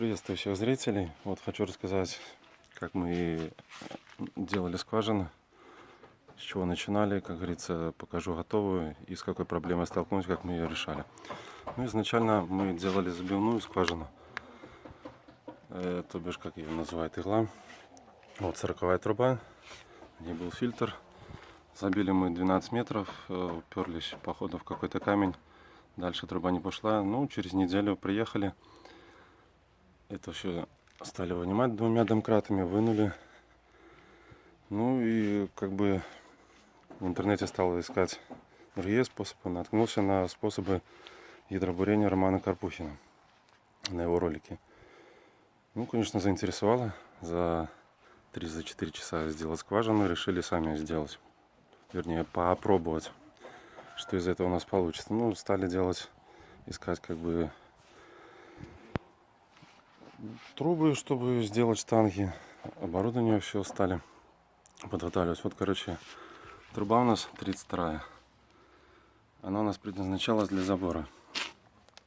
Приветствую всех зрителей. Вот хочу рассказать, как мы делали скважины, с чего начинали, как говорится, покажу готовую и с какой проблемой столкнулись, как мы ее решали. Ну, изначально мы делали забивную скважину, э, то бишь, как ее называют, игла. Вот 40 труба, где был фильтр. Забили мы 12 метров, э, уперлись, походу, в какой-то камень. Дальше труба не пошла. Ну, через неделю приехали. Это все стали вынимать двумя домкратами, вынули. Ну и как бы в интернете стал искать другие способы. Наткнулся на способы ядробурения Романа Карпухина на его ролике. Ну, конечно, заинтересовало. За 3-4 часа сделать скважину. Решили сами сделать. Вернее, попробовать что из этого у нас получится. Ну, стали делать, искать как бы трубы, чтобы сделать штанги. Оборудование все стали подготавливать. Вот, короче, труба у нас 32 Она у нас предназначалась для забора.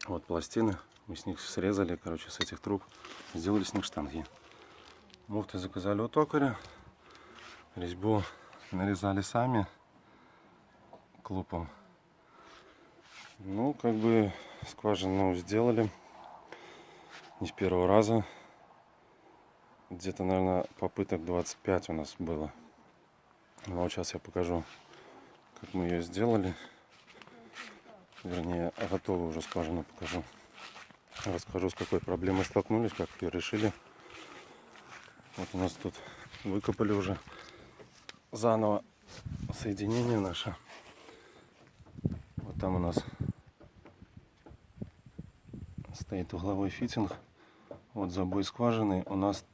Вот пластины. Мы с них срезали, короче, с этих труб. Сделали с них штанги. Муфты заказали у токаря. Резьбу нарезали сами клупом. Ну, как бы скважину сделали. Не с первого раза. Где-то, наверное, попыток 25 у нас было. Но вот сейчас я покажу, как мы ее сделали. Вернее, готовую уже скважину покажу. Расскажу, с какой проблемой столкнулись, как ее решили. Вот у нас тут выкопали уже заново соединение наше. Вот там у нас стоит угловой фитинг. Вот забой скважины у нас,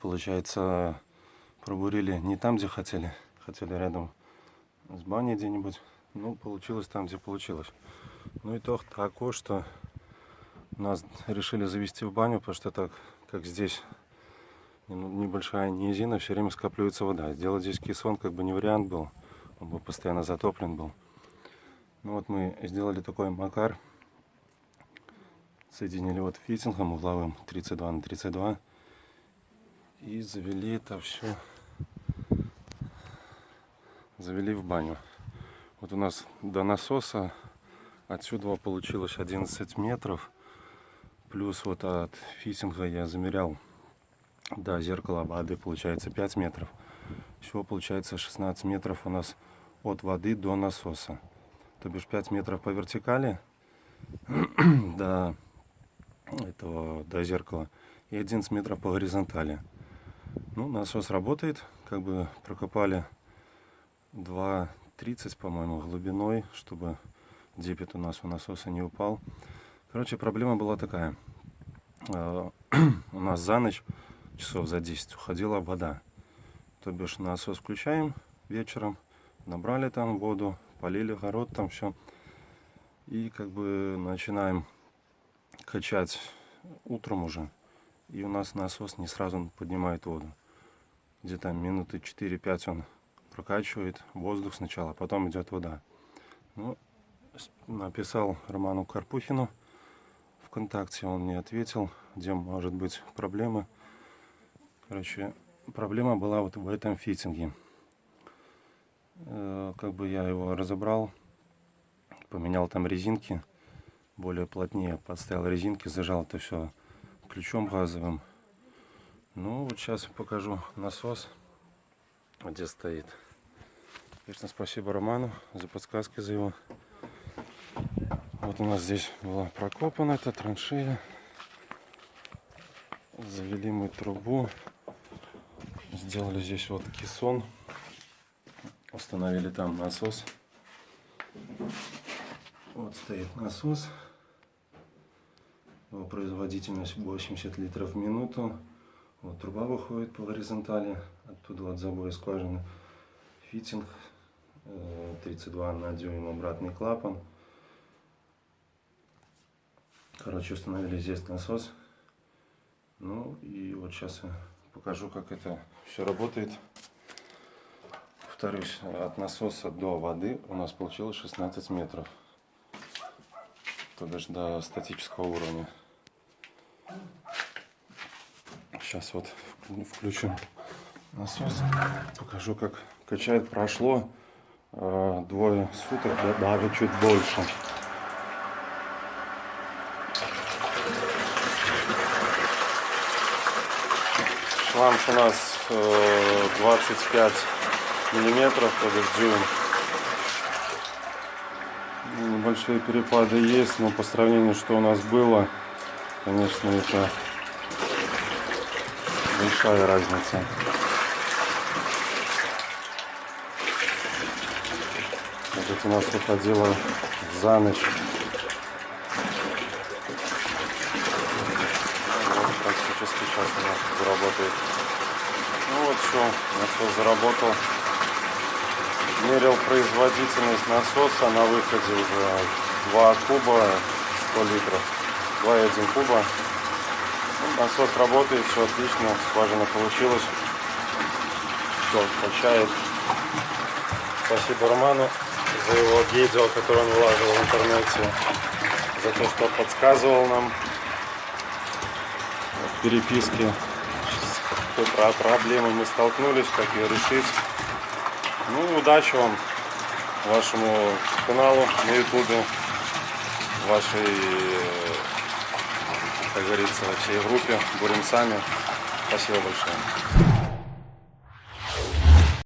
получается, пробурили не там, где хотели. Хотели рядом с баней где-нибудь. Ну, получилось там, где получилось. Ну, итог такой, что нас решили завести в баню, потому что так, как здесь небольшая низина, все время скапливается вода. Сделать здесь кессон как бы не вариант был. Он бы постоянно затоплен был. Ну вот мы сделали такой макар соединили вот фитингом угловым 32 на 32 и завели это все завели в баню. Вот у нас до насоса отсюда получилось 11 метров. Плюс вот от фитинга я замерял до зеркала воды получается 5 метров. Всего получается 16 метров у нас от воды до насоса. То бишь 5 метров по вертикали до этого до зеркала и 11 метров по горизонтали. Ну, насос работает, как бы прокопали 2,30, по-моему, глубиной, чтобы депет у нас у насоса не упал. Короче, проблема была такая. А, у нас за ночь, часов за 10, уходила вода. То бишь насос включаем вечером, набрали там воду, полили огород, там все. И как бы начинаем качать утром уже. И у нас насос не сразу поднимает воду. Где-то минуты 4-5 он прокачивает воздух сначала, а потом идет вода. Ну, написал Роману Карпухину ВКонтакте, он мне ответил, где может быть проблемы. Короче, проблема была вот в этом фитинге. Э, как бы я его разобрал, поменял там резинки более плотнее подставил резинки, зажал это все ключом газовым. Ну, вот сейчас покажу насос, где стоит. Конечно, спасибо Роману за подсказки за его. Вот у нас здесь была прокопана эта траншея. Завели мы трубу. Сделали здесь вот кессон. Установили там насос. Вот стоит насос. Производительность 80 литров в минуту. Вот труба выходит по горизонтали, оттуда от забоя скважины. Фитинг 32 э, на дюйм обратный клапан. Короче, установили здесь насос. Ну и вот сейчас я покажу, как это все работает. Повторюсь, от насоса до воды у нас получилось 16 метров то бишь до статического уровня. Сейчас вот вк- включим насос. Покажу, как качает. Прошло э, двое суток, да, даже чуть больше. Шланг у нас э, 25 миллиметров, то есть дюйм. Ну, Небольшие перепады есть, но по сравнению, что у нас было, конечно, это большая разница. Вот у нас выходило за ночь. Вот сейчас у нас заработает. Ну вот все, насос заработал. Мерил производительность насоса на выходе уже 2 куба 100 литров. 2,1 куба. Насос работает, все отлично, скважина получилась. Все, качает. Спасибо Роману за его видео, которое он выложил в интернете. За то, что подсказывал нам в переписке, с какой про- проблемой мы столкнулись, как ее решить. Ну, удачи вам, вашему каналу на ютубе, вашей, э, как говорится, всей группе Бурим сами. Спасибо большое.